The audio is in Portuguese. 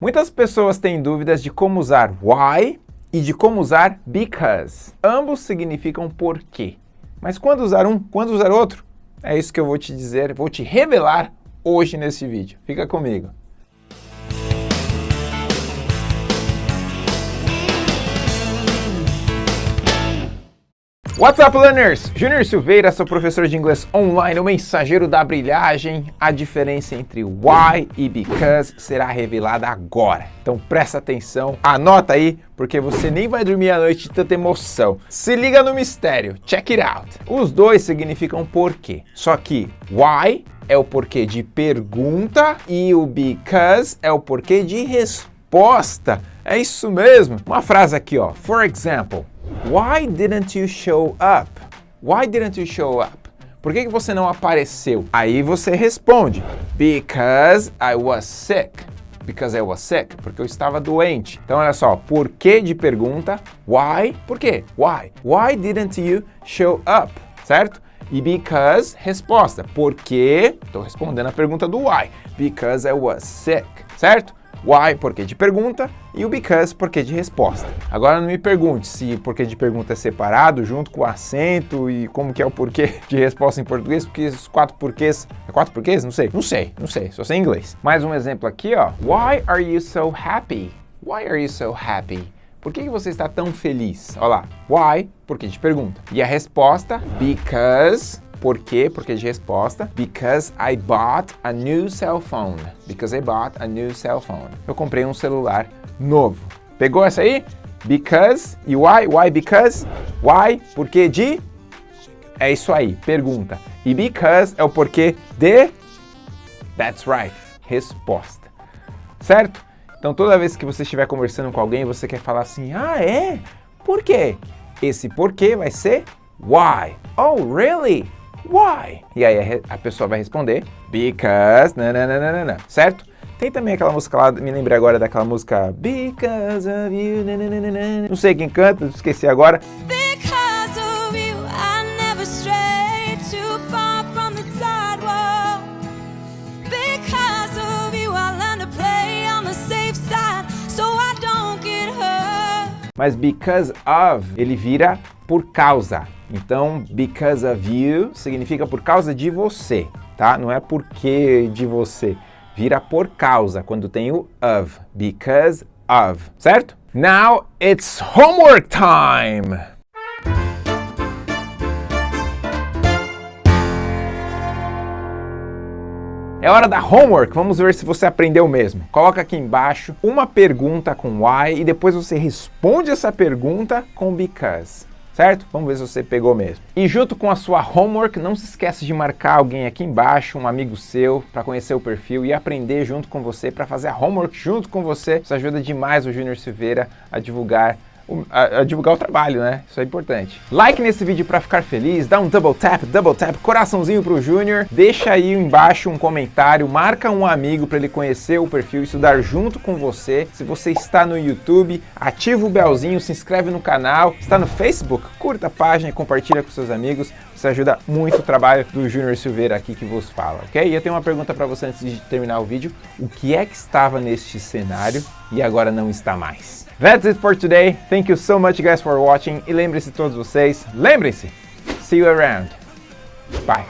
Muitas pessoas têm dúvidas de como usar why e de como usar because. Ambos significam porquê. Mas quando usar um, quando usar outro? É isso que eu vou te dizer, vou te revelar hoje nesse vídeo. Fica comigo. What's up, learners? Júnior Silveira, sou professor de inglês online, o mensageiro da brilhagem. A diferença entre why e because será revelada agora. Então presta atenção, anota aí, porque você nem vai dormir à noite de tanta emoção. Se liga no mistério, check it out. Os dois significam porquê, só que why é o porquê de pergunta e o because é o porquê de resposta. É isso mesmo. Uma frase aqui, ó. For example, Why didn't you show up? Why didn't you show up? Por que, que você não apareceu? Aí você responde, because I was sick. Because I was sick, porque eu estava doente. Então olha só, por que de pergunta, why, por quê? Why? Why didn't you show up? Certo? E because, resposta, porque, estou respondendo a pergunta do why, because I was sick, certo? Why, porquê de pergunta, e o because, porquê de resposta. Agora não me pergunte se porquê de pergunta é separado, junto com o acento e como que é o porquê de resposta em português, porque esses quatro porquês... É quatro porquês? Não sei. Não sei, não sei, só sei inglês. Mais um exemplo aqui, ó. Why are you so happy? Why are you so happy? Por que, que você está tão feliz? Olha lá. Why, porquê de pergunta. E a resposta, because por quê? Porque de resposta. Because I bought a new cell phone. Because I bought a new cell phone. Eu comprei um celular novo. Pegou essa aí? Because e why? Why because? Why? Porquê de? É isso aí, pergunta. E because é o porquê de? That's right, resposta. Certo? Então toda vez que você estiver conversando com alguém, você quer falar assim, ah é? Por quê? Esse porquê vai ser why. Oh, really? Why? E aí a, pessoa vai responder because, nananana, certo? Tem também aquela música lá, me lembrei agora daquela música Because of you, nananana. não sei quem canta, esqueci agora. Mas because of, ele vira por causa. Então, because of you significa por causa de você, tá? Não é porque de você. Vira por causa quando tem o of. Because of, certo? Now it's homework time! É hora da homework, vamos ver se você aprendeu mesmo. Coloca aqui embaixo uma pergunta com why e depois você responde essa pergunta com because certo? Vamos ver se você pegou mesmo. E junto com a sua homework, não se esqueça de marcar alguém aqui embaixo, um amigo seu, para conhecer o perfil e aprender junto com você, para fazer a homework junto com você. Isso ajuda demais o Júnior Silveira a divulgar a, a, divulgar o trabalho, né? Isso é importante. Like nesse vídeo para ficar feliz, dá um double tap, double tap, coraçãozinho pro Júnior, deixa aí embaixo um comentário, marca um amigo para ele conhecer o perfil, estudar junto com você. Se você está no YouTube, ativa o belzinho, se inscreve no canal, está no Facebook, curta a página e compartilha com seus amigos. Isso ajuda muito o trabalho do Júnior Silveira aqui que vos fala, ok? E eu tenho uma pergunta para você antes de terminar o vídeo. O que é que estava neste cenário e agora não está mais? That's it for today. Thank Thank you so much guys for watching e lembrem-se todos vocês, lembrem-se, see you around. Bye.